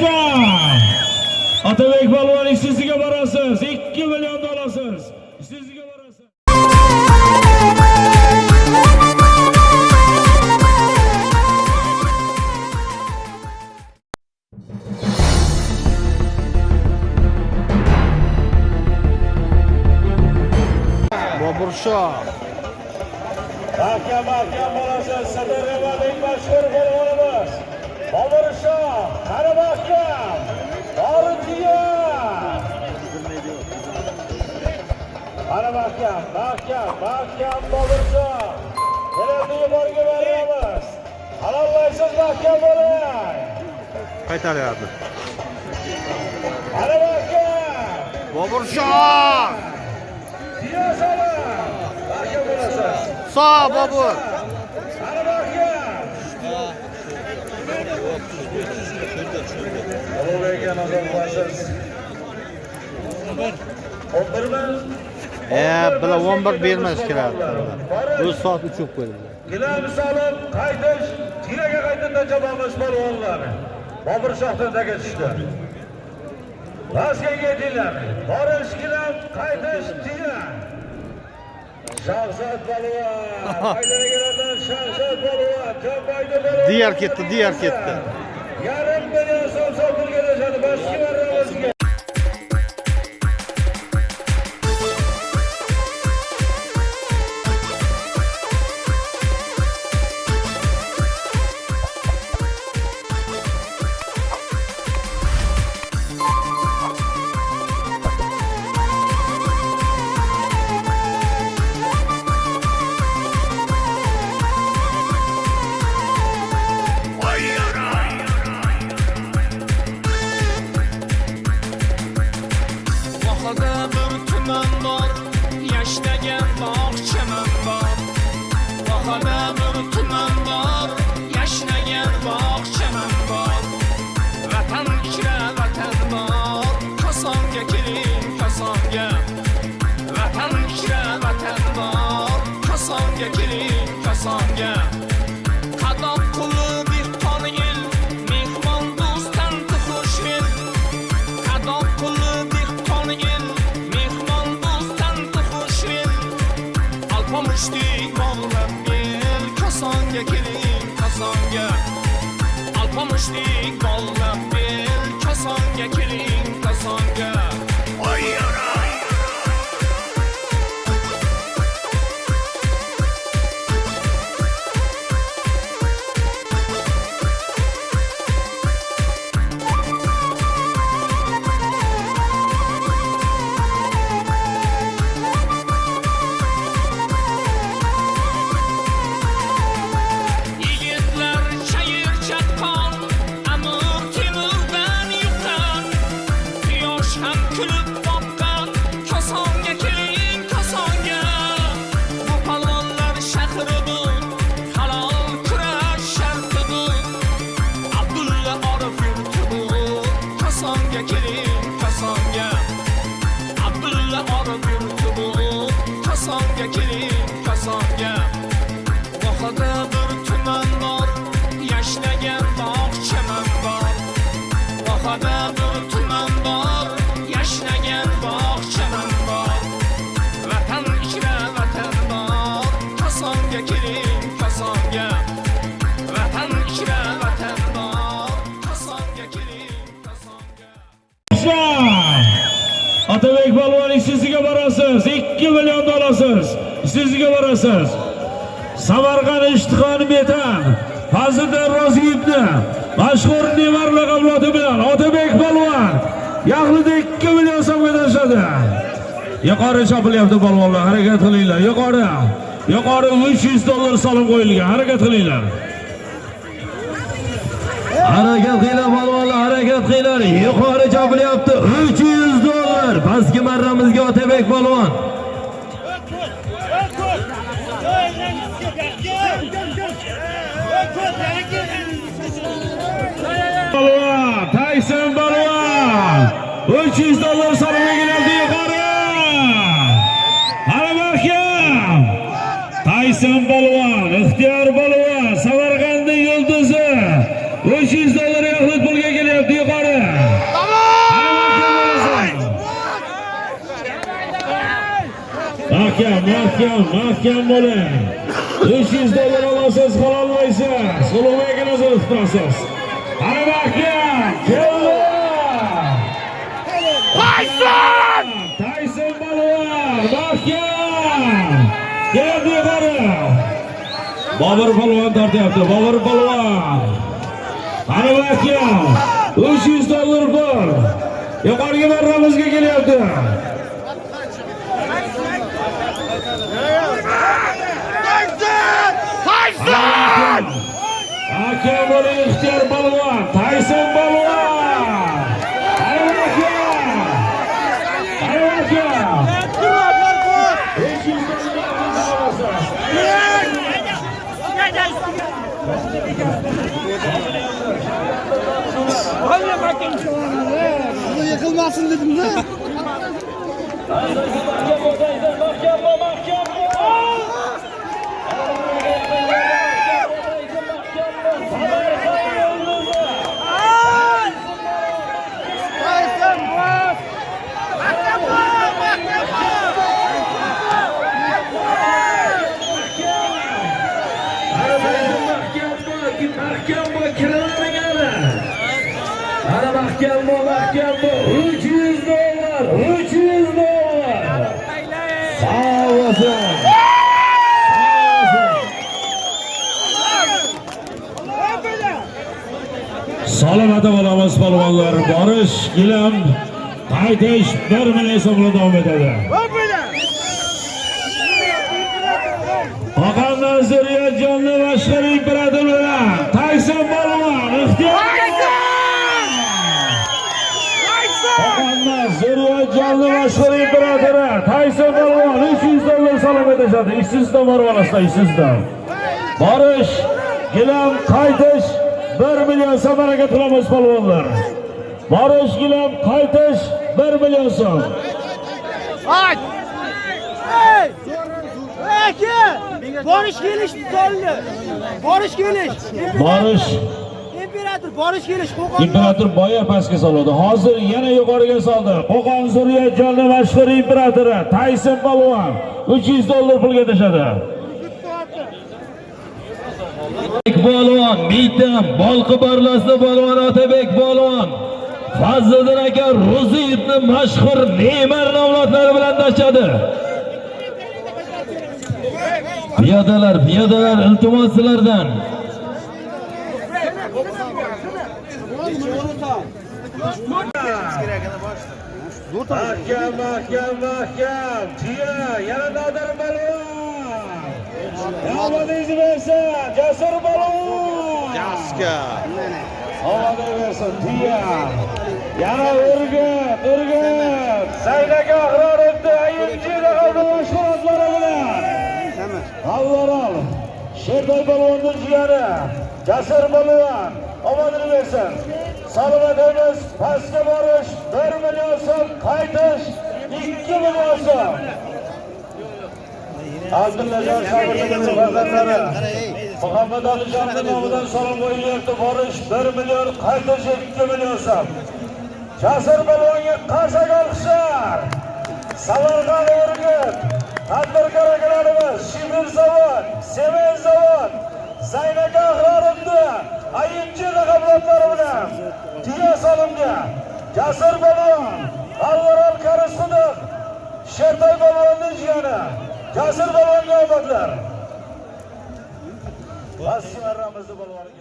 Yoshlar! Otabek polvon ishsiziga borasiz. 2 million olasiz. Ishsiziga borasiz. Bobur Shoh. Mahkam mahkam borasiz. Sirdaryolik mashhur polvonimiz. Qani mahkam. Qani mahkam, mahkam, mahkam yuborga. Halollaysiz bo'ling. Qaytaryapti. Qani mahkam. Bobur Shoh. Siyosala. Mahkam bo'lasiz. Sog' Bobur. Qani mahkam. 11 mi? E, bular 11 bermas kerak. O'z soat uchib qo'ydi. Gilam solib qaytish, tiraga qaytib jabamiz polvonlar. Bobur shohdan tushdi. Rasga yetinglar. Borish gilam, qaytish tira. Shahzod polvon, haydaragilardan Shahzod polvon, Jambaydi polvon. Diyar ketdi, diyar ketdi. Yarim million so'm sotib Rishti yollam bil Kasonga keling kasonga Alpomishli yollam bil Otabek polvon ishsiziga borasiz. 2 million olasiz. Sizga borasiz. Samarqand Ishtixon Metan Fazliddin Roziyevni mashhur Nevar laqabloti bilan Otabek Palvon yaxlida 2 million so'mga tashladi. Yuqori chopilyapti palvonlar, harakat qilinglar. Yuqori. Yuqori 300 dollar solib qo'yilgan. Harakat qilinglar. Harakat qilinglar palvonlar, harakat qilinglar. Yuqori chopilyapti 300 dollar. Pastki marramizga Otabek polvon. tayson polvon uch 300 dollar solib yuqori. Hali mahkam. Tayson polvon Ixtiyor Balvan, Samarqandning yulduzi. 300 dollar yaxlit pulga kelyapti yuqori. Mahkam mahkam bo'ling. Yuz dollar olasiz qololmaysiz. Ulug'bekni nazarda tutasiz. Ana mahkam keldi. Tayson! Tayson balvon mahkam keldi yuqori bobur polvon tortyapti bobur polvon. Ana mahkam uch yuz dollar pul yuqoriga marramizga kelyapti Tayson! Hakem bo'ling ixtiyor balvon, Tayson balvon! Ana hakem! Ana hakem! Besh yuz dollar yıkılmasın dedim de. mahkam mahkam bu mahkam bu uch yuz dollar uch yuz dollar sog' bo'lsin salomat bo'lamiz polvonlar. Borish gilam qaytish bir million so'm davom etadi. Oqandan Zuriyatjonni boshqar imperator Zuriyatjonni boshqar imperatori Tayson polvon 300 dollar salom etishadi ishsizdan olasizlar ishsizdan borish gilam qaytish 1 million so'm harakat qilamiz polvonlar borish gilam qaytish 1 million so'm! Hey! Eke! Barış geliş tutallı. Barış geliş. borish İmperator barış geliş. Kokan imperator boya pastga soladi hozir yana yuqoriga soldi. Qo'qon zuriyatjonni mashhur imperatori tayson polvon 300 dollar pulga tashadi polvon miytam bolqi barlasida polvon otabek polvon fazliddin aka ro'ziyevni mashhur neymar avlodlari bilan tashadi piyodalar piyodalar iltimos sizlardan Mahkam, mahkam, mahkam. jiya yana Nodir balon. Omadingizni bersin, Jasur balon. Jaska. Omadingizni bersin, jiya Yana Urgut, Urgut. Saynaga Ahrorovni ayinchilar oldi mashg'ulotlari bilan. Avvalal Sherdoy balvonning jiyani Jasur balvon omadini bersin. Salomat pastga borish 1 million so'm, qaytish 2 million so'm. Abdullajon Shogirdovning farzandlari Muhammad Alijonning nomidan salom qo'yilyapti. Borish 1 million, qaytish 2 million so'm. Jasur balvonga qarsak olqishlar. Samarqand Urgut, tadbirkor akalarimiz, Shibir zavod, Semen zavod, Zaynaka Ahrorovni ayinchi raqamlari bilan tiya solimga Jasur balvon, Alvaral Karisquduq, Shertoy balvonning jiyani Jasur balvonga omadlar. Bas marramizni balvoni